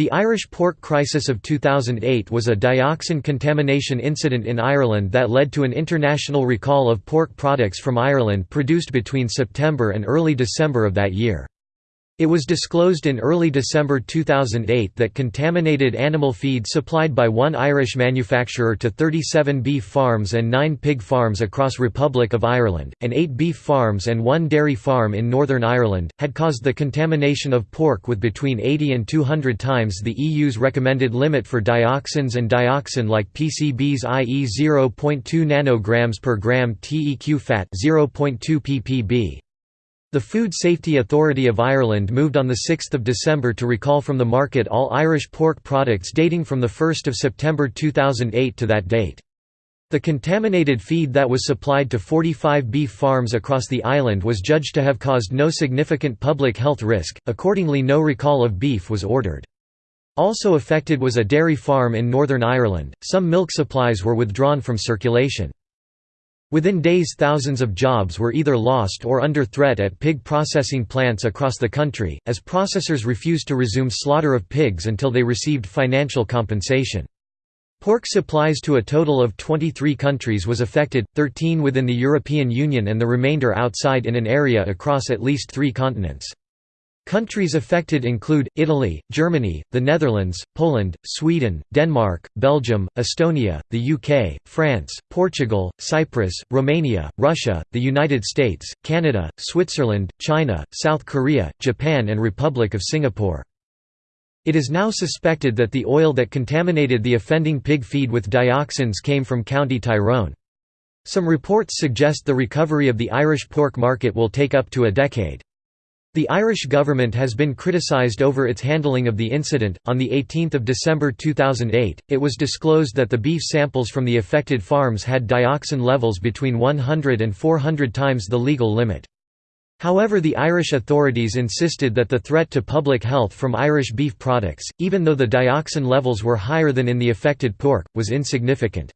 The Irish pork crisis of 2008 was a dioxin contamination incident in Ireland that led to an international recall of pork products from Ireland produced between September and early December of that year. It was disclosed in early December 2008 that contaminated animal feed supplied by one Irish manufacturer to 37 beef farms and 9 pig farms across Republic of Ireland, and 8 beef farms and 1 dairy farm in Northern Ireland, had caused the contamination of pork with between 80 and 200 times the EU's recommended limit for dioxins and dioxin-like PCBs i.e. 0.2 nanograms per gram TEQ fat 0.2 ppb. The Food Safety Authority of Ireland moved on 6 December to recall from the market all Irish pork products dating from 1 September 2008 to that date. The contaminated feed that was supplied to 45 beef farms across the island was judged to have caused no significant public health risk, accordingly no recall of beef was ordered. Also affected was a dairy farm in Northern Ireland, some milk supplies were withdrawn from circulation. Within days thousands of jobs were either lost or under threat at pig processing plants across the country, as processors refused to resume slaughter of pigs until they received financial compensation. Pork supplies to a total of 23 countries was affected, 13 within the European Union and the remainder outside in an area across at least three continents. Countries affected include, Italy, Germany, the Netherlands, Poland, Sweden, Denmark, Belgium, Estonia, the UK, France, Portugal, Cyprus, Romania, Russia, the United States, Canada, Switzerland, China, South Korea, Japan and Republic of Singapore. It is now suspected that the oil that contaminated the offending pig feed with dioxins came from County Tyrone. Some reports suggest the recovery of the Irish pork market will take up to a decade. The Irish government has been criticised over its handling of the incident. On 18 December 2008, it was disclosed that the beef samples from the affected farms had dioxin levels between 100 and 400 times the legal limit. However the Irish authorities insisted that the threat to public health from Irish beef products, even though the dioxin levels were higher than in the affected pork, was insignificant.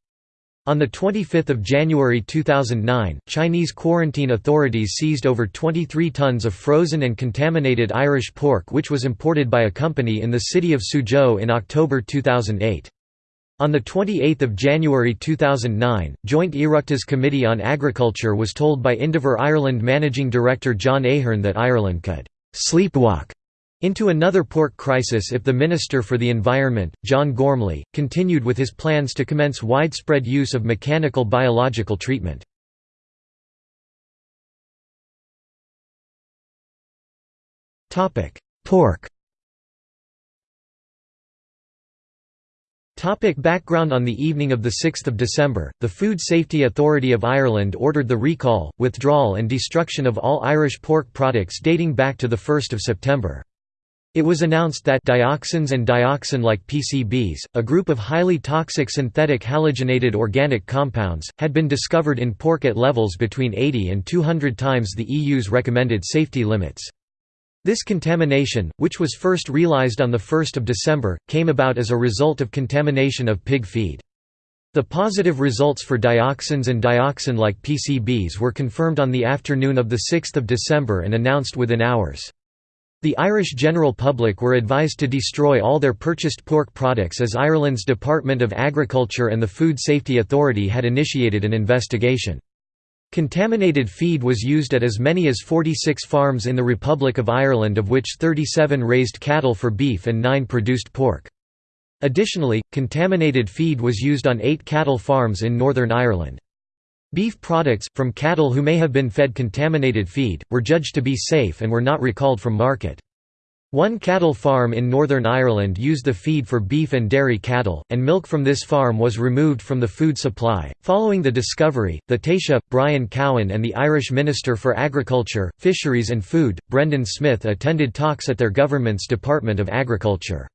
On 25 January 2009, Chinese quarantine authorities seized over 23 tons of frozen and contaminated Irish pork which was imported by a company in the city of Suzhou in October 2008. On 28 January 2009, Joint Oireachtas Committee on Agriculture was told by Indever Ireland Managing Director John Ahern that Ireland could «sleepwalk» into another pork crisis if the Minister for the Environment, John Gormley, continued with his plans to commence widespread use of mechanical biological treatment. Pork Topic background On the evening of 6 December, the Food Safety Authority of Ireland ordered the recall, withdrawal and destruction of all Irish pork products dating back to 1 September. It was announced that dioxins and dioxin-like PCBs, a group of highly toxic synthetic halogenated organic compounds, had been discovered in pork at levels between 80 and 200 times the EU's recommended safety limits. This contamination, which was first realized on 1 December, came about as a result of contamination of pig feed. The positive results for dioxins and dioxin-like PCBs were confirmed on the afternoon of 6 December and announced within hours. The Irish general public were advised to destroy all their purchased pork products as Ireland's Department of Agriculture and the Food Safety Authority had initiated an investigation. Contaminated feed was used at as many as 46 farms in the Republic of Ireland of which 37 raised cattle for beef and 9 produced pork. Additionally, contaminated feed was used on 8 cattle farms in Northern Ireland. Beef products, from cattle who may have been fed contaminated feed, were judged to be safe and were not recalled from market. One cattle farm in Northern Ireland used the feed for beef and dairy cattle, and milk from this farm was removed from the food supply. Following the discovery, the Taoiseach, Brian Cowen, and the Irish Minister for Agriculture, Fisheries and Food, Brendan Smith, attended talks at their government's Department of Agriculture.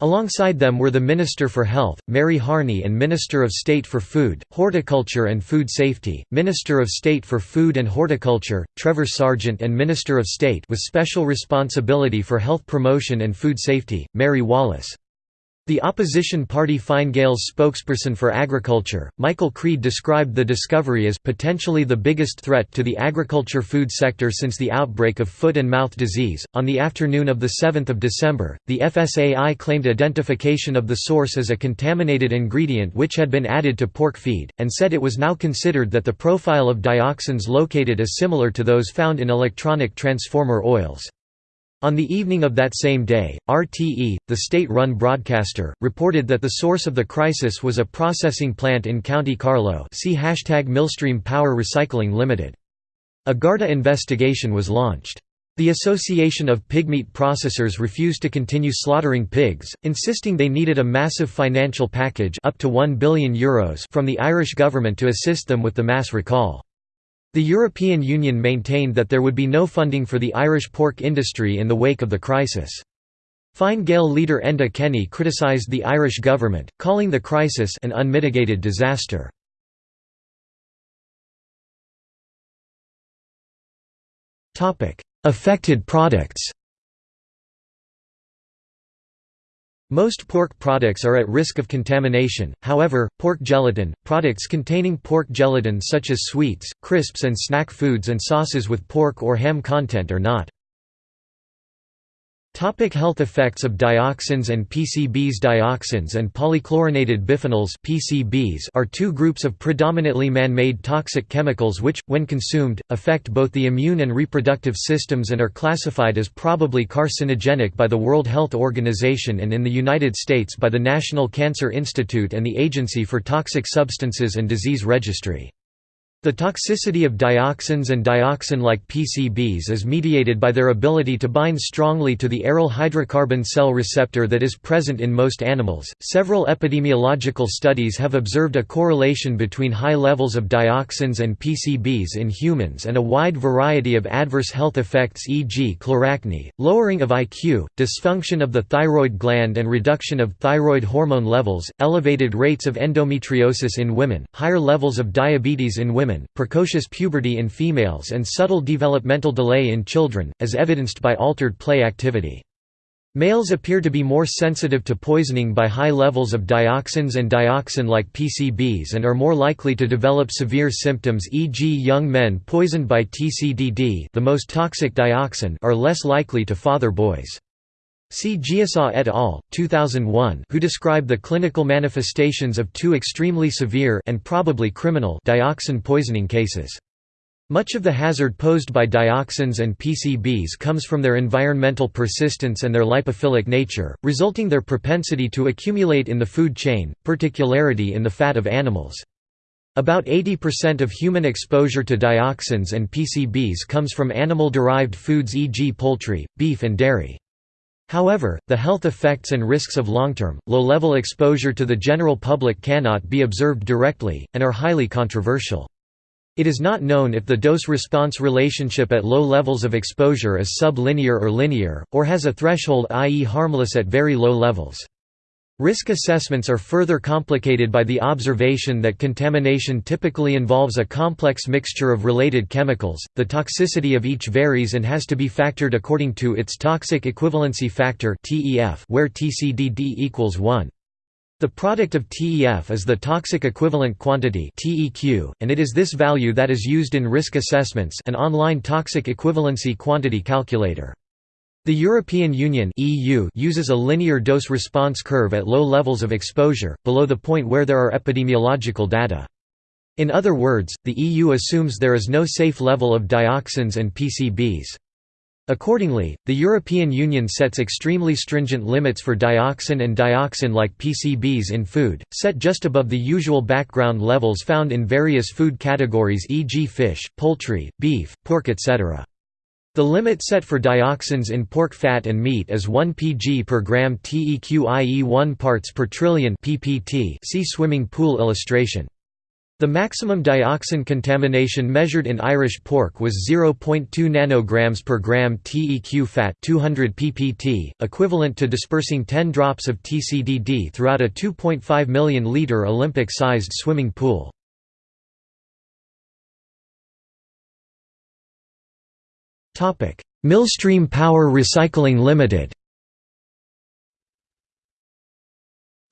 Alongside them were the Minister for Health, Mary Harney and Minister of State for Food, Horticulture and Food Safety, Minister of State for Food and Horticulture, Trevor Sargent and Minister of State with special responsibility for health promotion and food safety, Mary Wallace. The opposition party Fine Gael's spokesperson for agriculture, Michael Creed described the discovery as potentially the biggest threat to the agriculture food sector since the outbreak of foot and mouth disease. On the afternoon of the 7th of December, the FSAI claimed identification of the source as a contaminated ingredient which had been added to pork feed, and said it was now considered that the profile of dioxins located is similar to those found in electronic transformer oils. On the evening of that same day, RTE, the state-run broadcaster, reported that the source of the crisis was a processing plant in County Carlow see hashtag Millstream Power Recycling Limited. A Garda investigation was launched. The Association of Pigmeat Processors refused to continue slaughtering pigs, insisting they needed a massive financial package up to €1 billion Euros from the Irish government to assist them with the mass recall. The European Union maintained that there would be no funding for the Irish pork industry in the wake of the crisis. Fine Gael leader Enda Kenny criticised the Irish government, calling the crisis an unmitigated disaster. Affected products Most pork products are at risk of contamination, however, pork gelatin, products containing pork gelatin such as sweets, crisps and snack foods and sauces with pork or ham content are not. Topic health effects of dioxins and PCBs Dioxins and polychlorinated biphenyls PCBs are two groups of predominantly man-made toxic chemicals which, when consumed, affect both the immune and reproductive systems and are classified as probably carcinogenic by the World Health Organization and in the United States by the National Cancer Institute and the Agency for Toxic Substances and Disease Registry. The toxicity of dioxins and dioxin-like PCBs is mediated by their ability to bind strongly to the aryl hydrocarbon cell receptor that is present in most animals. Several epidemiological studies have observed a correlation between high levels of dioxins and PCBs in humans and a wide variety of adverse health effects e.g. chloracne, lowering of IQ, dysfunction of the thyroid gland and reduction of thyroid hormone levels, elevated rates of endometriosis in women, higher levels of diabetes in women women, precocious puberty in females and subtle developmental delay in children, as evidenced by altered play activity. Males appear to be more sensitive to poisoning by high levels of dioxins and dioxin-like PCBs and are more likely to develop severe symptoms e.g. young men poisoned by TCDD the most toxic dioxin are less likely to father boys. See Geusau et al. 2001 who describe the clinical manifestations of two extremely severe and probably criminal dioxin poisoning cases. Much of the hazard posed by dioxins and PCBs comes from their environmental persistence and their lipophilic nature, resulting their propensity to accumulate in the food chain, particularly in the fat of animals. About 80% of human exposure to dioxins and PCBs comes from animal-derived foods e.g. poultry, beef and dairy. However, the health effects and risks of long-term, low-level exposure to the general public cannot be observed directly, and are highly controversial. It is not known if the dose-response relationship at low levels of exposure is sublinear or linear, or has a threshold i.e. harmless at very low levels. Risk assessments are further complicated by the observation that contamination typically involves a complex mixture of related chemicals. The toxicity of each varies and has to be factored according to its toxic equivalency factor where TCDD equals 1. The product of TEF is the toxic equivalent quantity and it is this value that is used in risk assessments, an online toxic equivalency quantity calculator. The European Union (EU) uses a linear dose-response curve at low levels of exposure, below the point where there are epidemiological data. In other words, the EU assumes there is no safe level of dioxins and PCBs. Accordingly, the European Union sets extremely stringent limits for dioxin and dioxin-like PCBs in food, set just above the usual background levels found in various food categories e.g. fish, poultry, beef, pork etc. The limit set for dioxins in pork fat and meat is 1 pg per gram TEQ i.e. 1 parts per trillion ppt see swimming pool illustration. The maximum dioxin contamination measured in Irish pork was 0.2 nanograms per gram TEQ fat 200 ppt, equivalent to dispersing 10 drops of TCDD throughout a 2.5 million litre Olympic-sized swimming pool. Millstream Power Recycling Limited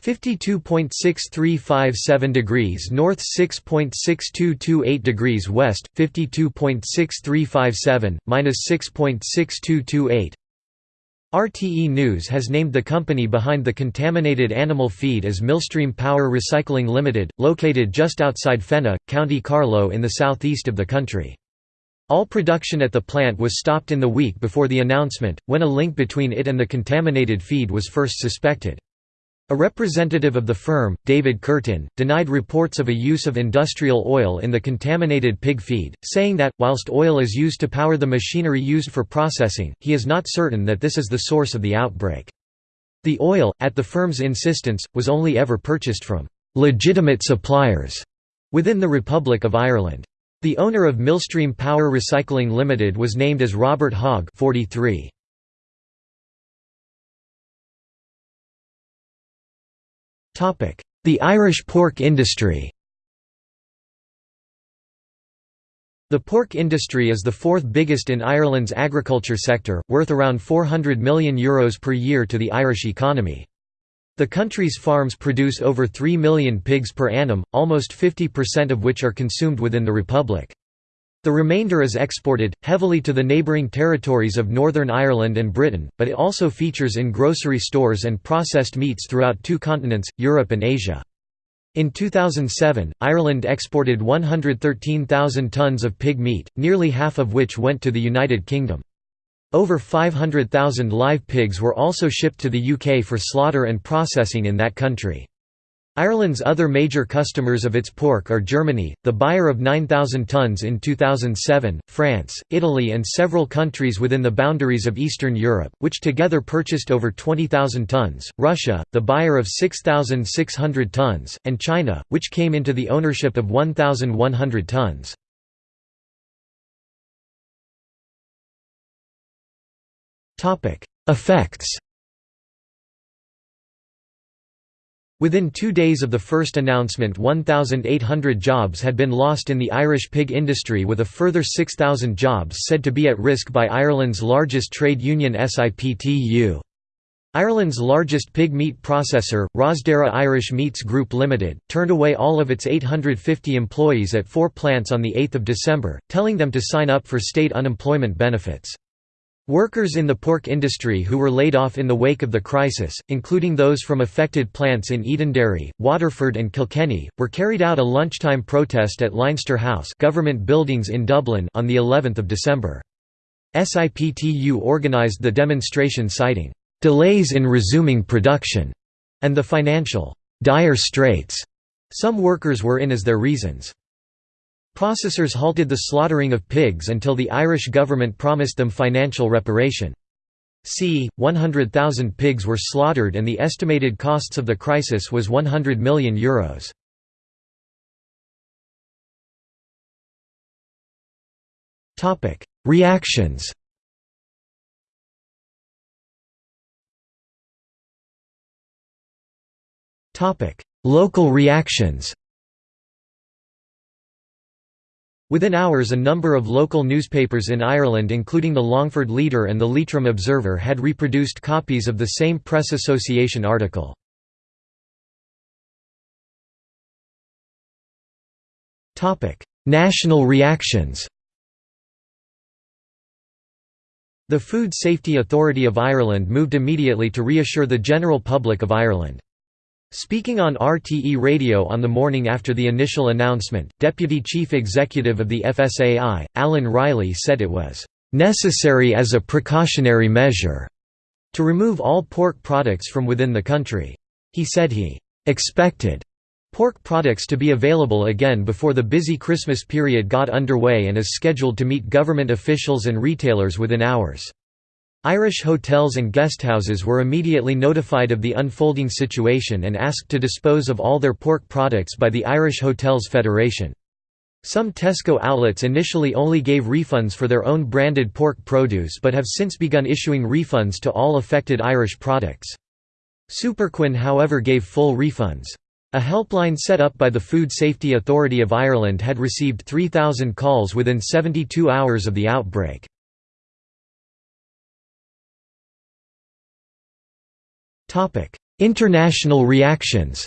52.6357 degrees north 6.6228 degrees west 52.6357 minus 6.6228 RTE News has named the company behind the contaminated animal feed as Millstream Power Recycling Limited, located just outside Fenagh, County Carlow in the southeast of the country. All production at the plant was stopped in the week before the announcement, when a link between it and the contaminated feed was first suspected. A representative of the firm, David Curtin, denied reports of a use of industrial oil in the contaminated pig feed, saying that, whilst oil is used to power the machinery used for processing, he is not certain that this is the source of the outbreak. The oil, at the firm's insistence, was only ever purchased from «legitimate suppliers» within the Republic of Ireland. The owner of Millstream Power Recycling Limited was named as Robert Hogg 43. The Irish pork industry The pork industry is the fourth biggest in Ireland's agriculture sector, worth around €400 million Euros per year to the Irish economy. The country's farms produce over 3 million pigs per annum, almost 50% of which are consumed within the Republic. The remainder is exported, heavily to the neighbouring territories of Northern Ireland and Britain, but it also features in grocery stores and processed meats throughout two continents, Europe and Asia. In 2007, Ireland exported 113,000 tonnes of pig meat, nearly half of which went to the United Kingdom. Over 500,000 live pigs were also shipped to the UK for slaughter and processing in that country. Ireland's other major customers of its pork are Germany, the buyer of 9,000 tonnes in 2007, France, Italy and several countries within the boundaries of Eastern Europe, which together purchased over 20,000 tonnes, Russia, the buyer of 6,600 tonnes, and China, which came into the ownership of 1,100 tonnes. Effects Within two days of the first announcement 1,800 jobs had been lost in the Irish pig industry with a further 6,000 jobs said to be at risk by Ireland's largest trade union SIPTU. Ireland's largest pig meat processor, Rosderra Irish Meats Group Limited, turned away all of its 850 employees at four plants on 8 December, telling them to sign up for state unemployment benefits. Workers in the pork industry who were laid off in the wake of the crisis, including those from affected plants in Edenderry, Waterford and Kilkenny, were carried out a lunchtime protest at Leinster House government buildings in Dublin on the 11th of December. SIPTU organised the demonstration citing, "...delays in resuming production", and the financial, "...dire straits", some workers were in as their reasons. Processors halted the slaughtering of pigs until the Irish government promised them financial reparation. c. 100,000 pigs were slaughtered and the estimated costs of the crisis was €100 million. Euros. Reactions Local reactions Within hours a number of local newspapers in Ireland including the Longford Leader and the Leitrim Observer had reproduced copies of the same Press Association article. National reactions The Food Safety Authority of Ireland moved immediately to reassure the general public of Ireland. Speaking on RTE Radio on the morning after the initial announcement, Deputy Chief Executive of the FSAI, Alan Reilly said it was "...necessary as a precautionary measure." to remove all pork products from within the country. He said he "...expected." pork products to be available again before the busy Christmas period got underway and is scheduled to meet government officials and retailers within hours. Irish hotels and guesthouses were immediately notified of the unfolding situation and asked to dispose of all their pork products by the Irish Hotels Federation. Some Tesco outlets initially only gave refunds for their own branded pork produce but have since begun issuing refunds to all affected Irish products. Superquinn however gave full refunds. A helpline set up by the Food Safety Authority of Ireland had received 3,000 calls within 72 hours of the outbreak. International reactions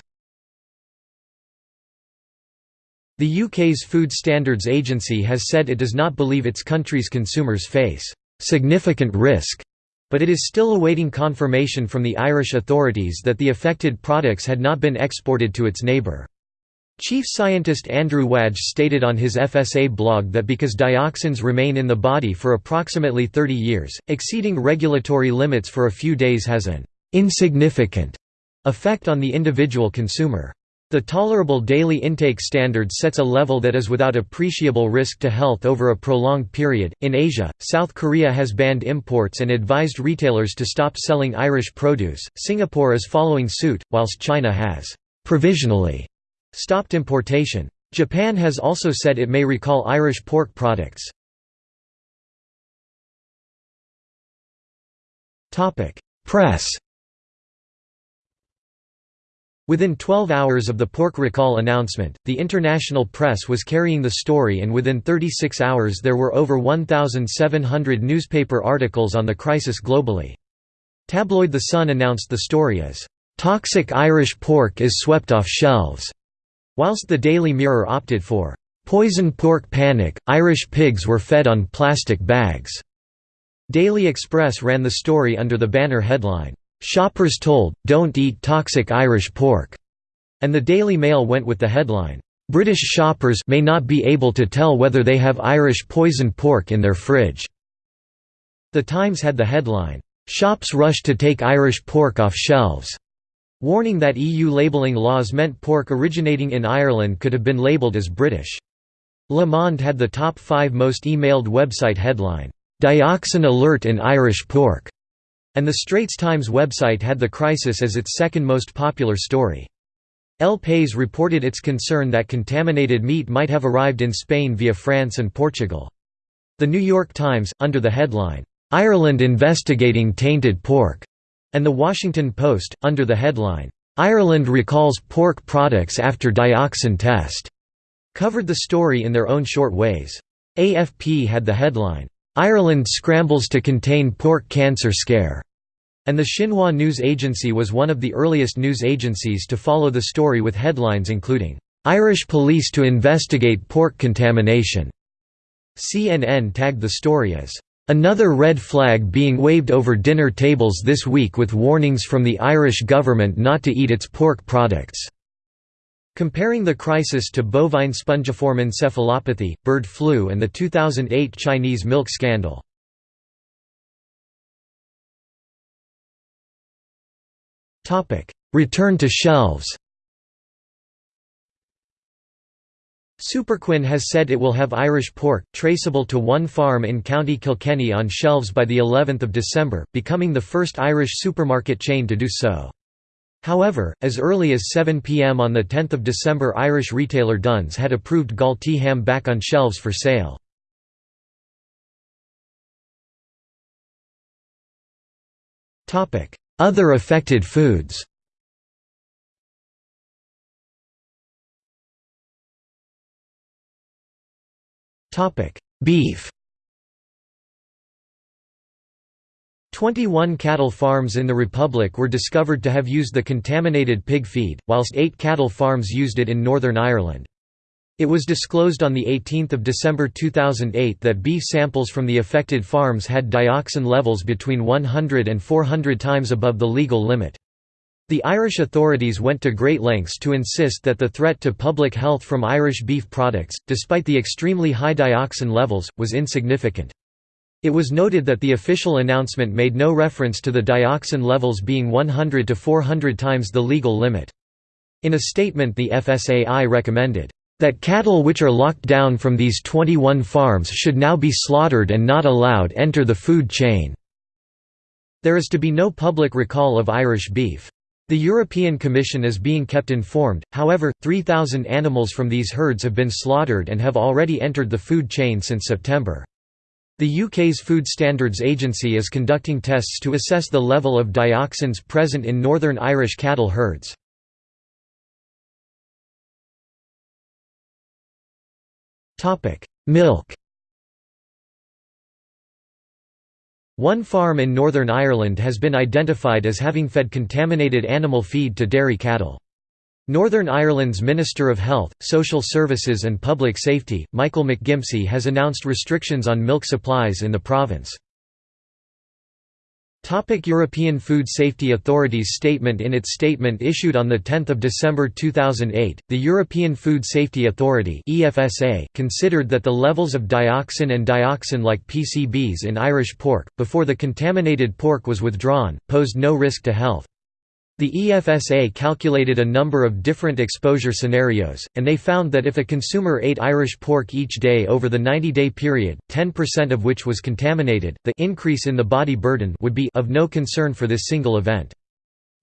The UK's Food Standards Agency has said it does not believe its country's consumers face significant risk, but it is still awaiting confirmation from the Irish authorities that the affected products had not been exported to its neighbour. Chief scientist Andrew Wadge stated on his FSA blog that because dioxins remain in the body for approximately 30 years, exceeding regulatory limits for a few days has an insignificant effect on the individual consumer. The tolerable daily intake standard sets a level that is without appreciable risk to health over a prolonged period. In Asia, South Korea has banned imports and advised retailers to stop selling Irish produce. Singapore is following suit, whilst China has provisionally stopped importation. Japan has also said it may recall Irish pork products. Press Within 12 hours of the pork recall announcement, the international press was carrying the story and within 36 hours there were over 1,700 newspaper articles on the crisis globally. Tabloid The Sun announced the story as, "...toxic Irish pork is swept off shelves", whilst the Daily Mirror opted for, "...poison pork panic, Irish pigs were fed on plastic bags". Daily Express ran the story under the banner headline, "'Shoppers told, don't eat toxic Irish pork' and the Daily Mail went with the headline, "'British shoppers may not be able to tell whether they have Irish poisoned pork in their fridge'". The Times had the headline, "'Shops rush to take Irish pork off shelves' warning that EU labelling laws meant pork originating in Ireland could have been labelled as British. Le Monde had the top five most emailed website headline, "'Dioxin Alert in Irish Pork' And the Straits Times website had the crisis as its second most popular story. El País reported its concern that contaminated meat might have arrived in Spain via France and Portugal. The New York Times, under the headline, "'Ireland investigating tainted pork' and The Washington Post, under the headline, "'Ireland recalls pork products after dioxin test' covered the story in their own short ways. AFP had the headline, Ireland scrambles to contain pork cancer scare. And the Xinhua News Agency was one of the earliest news agencies to follow the story with headlines including, "'Irish police to investigate pork contamination'". CNN tagged the story as, "'Another red flag being waved over dinner tables this week with warnings from the Irish government not to eat its pork products'". Comparing the crisis to bovine spongiform encephalopathy, bird flu and the 2008 Chinese milk scandal. Return to shelves Superquinn has said it will have Irish pork, traceable to one farm in County Kilkenny on shelves by the 11th of December, becoming the first Irish supermarket chain to do so. However, as early as 7 pm on 10 December Irish retailer Dunnes had approved Galtee ham back on shelves for sale. Other affected foods Beef 21 cattle farms in the Republic were discovered to have used the contaminated pig feed, whilst eight cattle farms used it in Northern Ireland. It was disclosed on 18 December 2008 that beef samples from the affected farms had dioxin levels between 100 and 400 times above the legal limit. The Irish authorities went to great lengths to insist that the threat to public health from Irish beef products, despite the extremely high dioxin levels, was insignificant. It was noted that the official announcement made no reference to the dioxin levels being 100 to 400 times the legal limit. In a statement the FSAI recommended, "...that cattle which are locked down from these 21 farms should now be slaughtered and not allowed enter the food chain." There is to be no public recall of Irish beef. The European Commission is being kept informed, however, 3,000 animals from these herds have been slaughtered and have already entered the food chain since September. The UK's Food Standards Agency is conducting tests to assess the level of dioxins present in Northern Irish cattle herds. Milk One farm in Northern Ireland has been identified as having fed contaminated animal feed to dairy cattle. Northern Ireland's Minister of Health, Social Services and Public Safety, Michael McGimpsey has announced restrictions on milk supplies in the province. European Food Safety Authority's statement In its statement issued on 10 December 2008, the European Food Safety Authority considered that the levels of dioxin and dioxin-like PCBs in Irish pork, before the contaminated pork was withdrawn, posed no risk to health. The EFSA calculated a number of different exposure scenarios, and they found that if a consumer ate Irish pork each day over the 90-day period, 10% of which was contaminated, the increase in the body burden would be of no concern for this single event.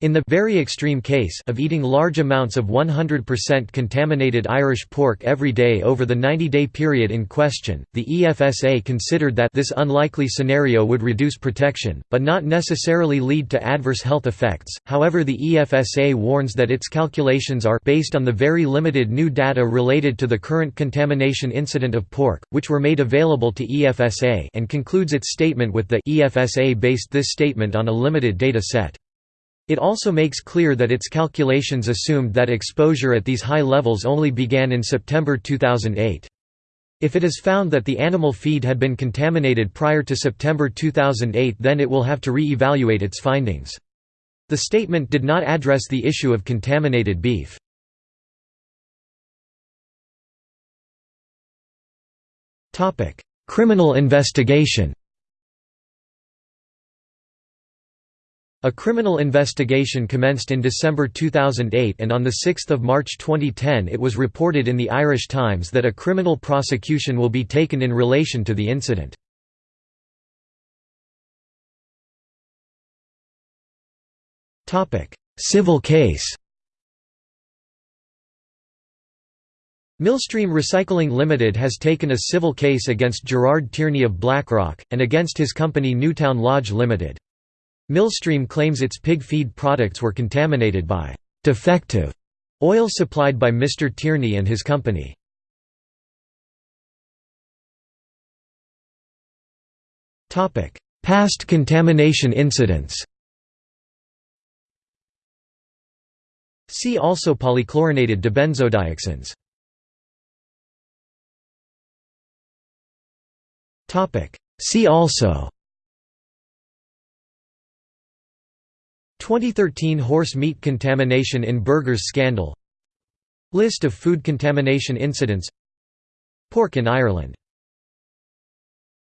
In the very extreme case of eating large amounts of 100% contaminated Irish pork every day over the 90-day period in question, the EFSA considered that this unlikely scenario would reduce protection, but not necessarily lead to adverse health effects. However, the EFSA warns that its calculations are based on the very limited new data related to the current contamination incident of pork, which were made available to EFSA, and concludes its statement with the EFSA based this statement on a limited data set. It also makes clear that its calculations assumed that exposure at these high levels only began in September 2008. If it is found that the animal feed had been contaminated prior to September 2008 then it will have to re-evaluate its findings. The statement did not address the issue of contaminated beef. Criminal investigation A criminal investigation commenced in December 2008 and on 6 March 2010 it was reported in the Irish Times that a criminal prosecution will be taken in relation to the incident. Civil case Millstream Recycling Limited has taken a civil case against Gerard Tierney of Blackrock, and against his company Newtown Lodge Limited. Millstream claims its pig feed products were contaminated by «defective» oil supplied by Mr. Tierney and his company. Past contamination incidents See also polychlorinated dibenzodioxins See also 2013 horse meat contamination in burgers scandal. List of food contamination incidents. Pork in Ireland